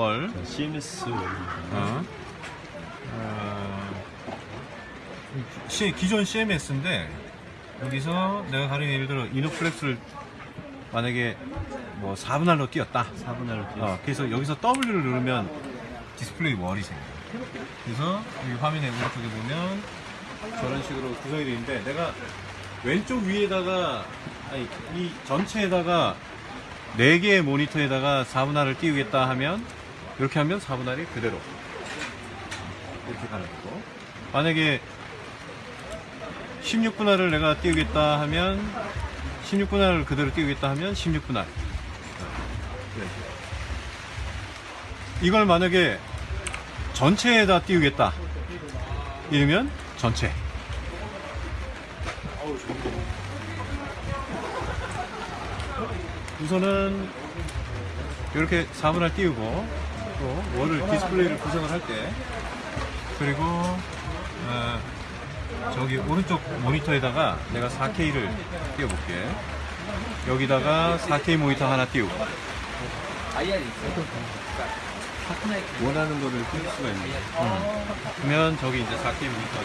wall. 자, CMS 어. 어, 시, 기존 CMS인데 여기서 내가 가령 예를 들어 이노플렉스를 만약에 뭐 4분할로 띄었다. 4분할로 띄어 어, 그래서 여기서 W를 누르면 디스플레이 wall이 생겨요. 그래서 이 화면의 오른쪽에 보면 저런 식으로 구성이 되어 있는데 내가 왼쪽 위에다가 아니 이 전체에다가 4개의 모니터에다가 4분할을 띄우겠다 하면 이렇게 하면 4분할이 그대로. 이렇게 가는 거고. 만약에 16분할을 내가 띄우겠다 하면 16분할을 그대로 띄우겠다 하면 16분할. 이걸 만약에 전체에다 띄우겠다. 이러면 전체. 우선은 이렇게 4분할 띄우고 또 월을 디스플레이를 구성을 할 때. 그리고 어, 저기 오른쪽 모니터에다가 내가 4K를 띄워볼게. 여기다가 4K 모니터 하나 띄우고 원하는 거를 띄울 수가 있는 거예요. 그러면 저기 이제 4K 모니터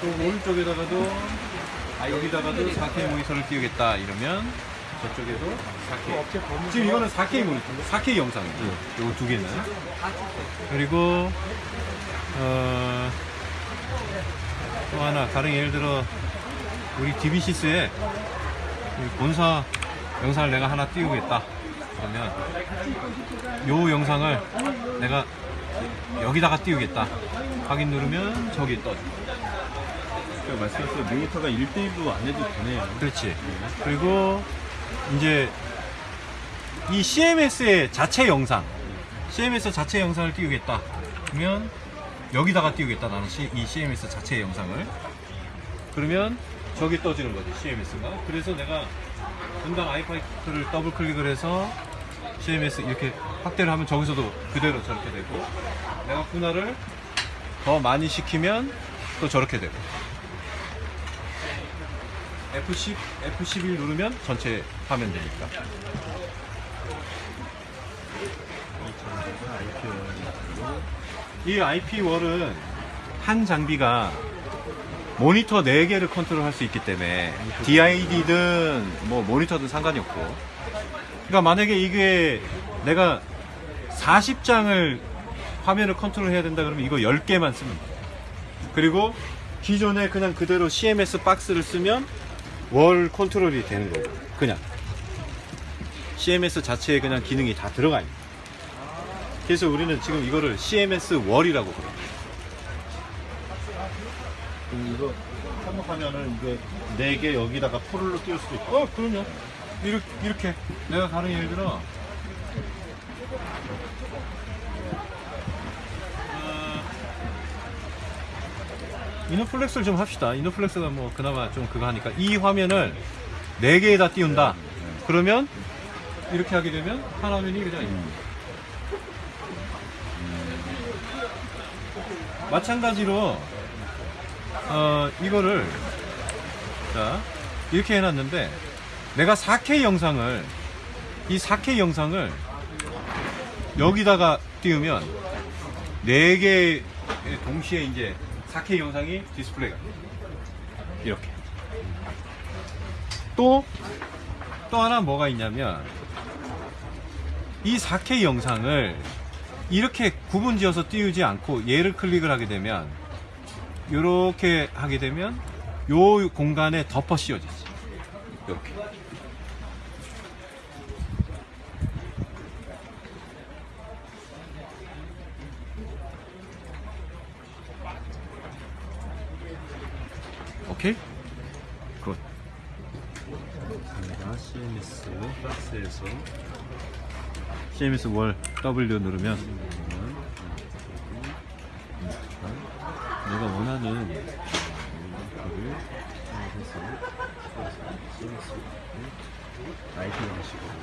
또 오른쪽에다가도 아, 여기다가도 4K 모니터를 띄우겠다. 이러면 저쪽에도 4K 지금 이거는 4K 모니터 4K 영상이죠 요거 두 개는. 그리고 어, 또 하나 가령 예를 들어 우리 DBC스에 본사 영상을 내가 하나 띄우겠다. 그러면 요 영상을 내가 여기다가 띄우겠다. 확인 누르면 저기 떠져 그러니까 말씀하신 모니터가 1대1로 안 해도 되네요. 그렇지. 그리고 이제 이 CMS의 자체 영상 CMS 자체 영상을 띄우겠다 그러면 여기다가 띄우겠다 나는 시- 이 CMS 자체 영상을. 그러면 저기 떠지는 거지 CMS가. 그래서 내가 분당 아이파이를 더블 클릭을 해서 CMS 이렇게 확대를 하면 저기서도 그대로 저렇게 되고 내가 분할을 더 많이 시키면 또 저렇게 되고 F10, F11 누르면 전체 화면 되니까. 이 IP 월은 한 장비가 모니터 4개를 컨트롤 할 수 있기 때문에 DID든 뭐 모니터든 상관이 없고 그러니까 만약에 이게 내가 40장을 화면을 컨트롤 해야 된다 그러면 이거 10개만 쓰면 돼 그리고 기존에 그냥 그대로 CMS 박스를 쓰면 월 컨트롤이 되는 거고 그냥. CMS 자체에 그냥 기능이 다 들어가 있는 거예요. 그래서 우리는 지금 이거를 CMS 월이라고 그래요. 그럼 이거 한국하면은 이게 4개 여기다가 포를로 띄울 수도 있고. 어 그럼요. 이렇게, 이렇게. 내가 가령 예를 들어 어, 이노플렉스를 좀 합시다. 이노플렉스가 뭐 그나마 좀 그거 하니까. 이 화면을 4개에 다 띄운다. 그러면 이렇게 하게 되면 한 화면이 그냥 마찬가지로 어, 이거를 자 이렇게 해놨는데 내가 4K 영상을 이 4K 영상을 여기다가 띄우면 4개 동시에 이제 4K 영상이 디스플레이가. 이렇게. 또또 하나 뭐가 있냐면 이 4K 영상을 이렇게 구분 지어서 띄우지 않고 얘를 클릭을 하게 되면 이렇게 하게 되면 요 공간에 덮어 씌워지지. 이렇게 오케이. good 내가 CMS 박스에서. CMS 월 W 누르면. 내가 원하는 모니터를 해서. CMS IP 방식으로